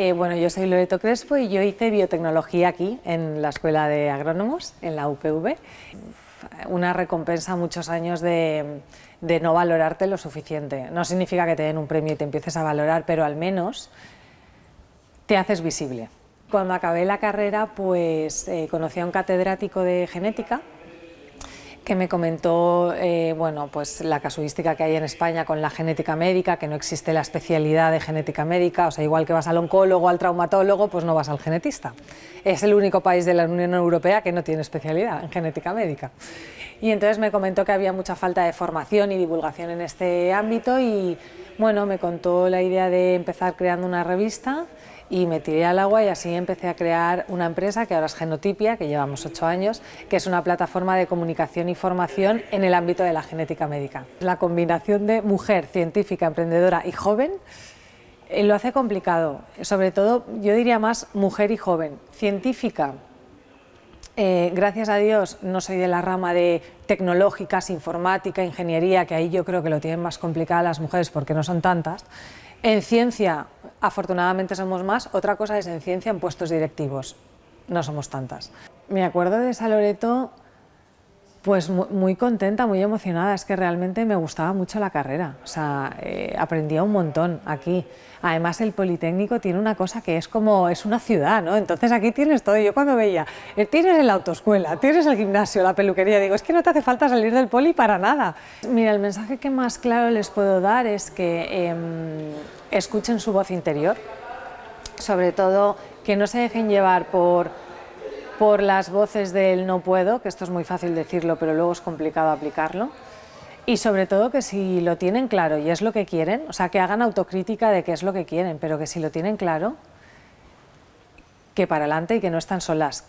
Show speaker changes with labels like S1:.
S1: Eh, bueno, yo soy Loreto Crespo y yo hice biotecnología aquí, en la Escuela de Agrónomos, en la UPV. Una recompensa muchos años de, no valorarte lo suficiente. No significa que te den un premio y te empieces a valorar, pero al menos te haces visible. Cuando acabé la carrera, pues eh, conocí a un catedrático de genética que me comentó eh, bueno, pues la casuística que hay en España con la genética médica, que no existe la especialidad de genética médica, o sea, igual que vas al oncólogo, al traumatólogo, pues no vas al genetista. Es el único país de la Unión Europea que no tiene especialidad en genética médica. Y entonces me comentó que había mucha falta de formación y divulgación en este ámbito y bueno, me contó la idea de empezar creando una revista y me tiré al agua y así empecé a crear una empresa que ahora es Genotipia, que llevamos ocho años, que es una plataforma de comunicación y formación en el ámbito de la genética médica. La combinación de mujer, científica, emprendedora y joven eh, lo hace complicado, sobre todo yo diría más mujer y joven. Científica, eh, gracias a Dios no soy de la rama de tecnológicas, informática, ingeniería, que ahí yo creo que lo tienen más complicado las mujeres porque no son tantas. En ciencia, afortunadamente somos más, otra cosa es en ciencia en puestos directivos, no somos tantas. Me acuerdo de esa Loreto pues muy contenta, muy emocionada, es que realmente me gustaba mucho la carrera, o sea, eh, aprendía un montón aquí. Además el Politécnico tiene una cosa que es como, es una ciudad, ¿no? Entonces aquí tienes todo, yo cuando veía, eh, tienes la autoescuela, tienes el gimnasio, la peluquería, digo, es que no te hace falta salir del poli para nada. Mira, el mensaje que más claro les puedo dar es que em, escuchen su voz interior, sobre todo que no se dejen llevar por por las voces del no puedo, que esto es muy fácil decirlo, pero luego es complicado aplicarlo. Y sobre todo que si lo tienen claro y es lo que quieren, o sea, que hagan autocrítica de qué es lo que quieren, pero que si lo tienen claro, que para adelante y que no están solas.